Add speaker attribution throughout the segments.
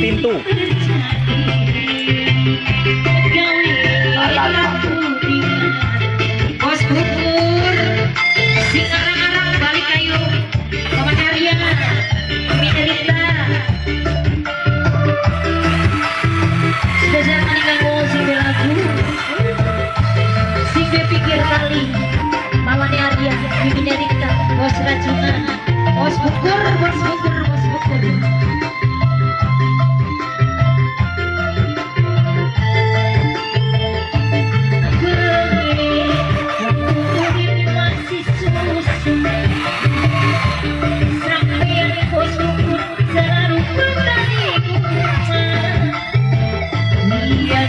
Speaker 1: pintu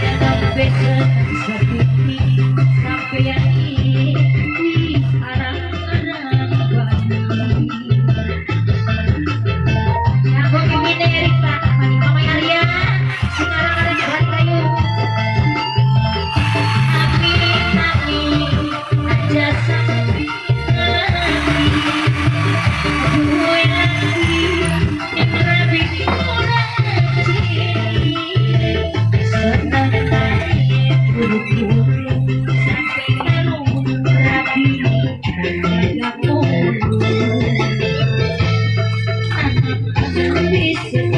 Speaker 2: I'm Thank you.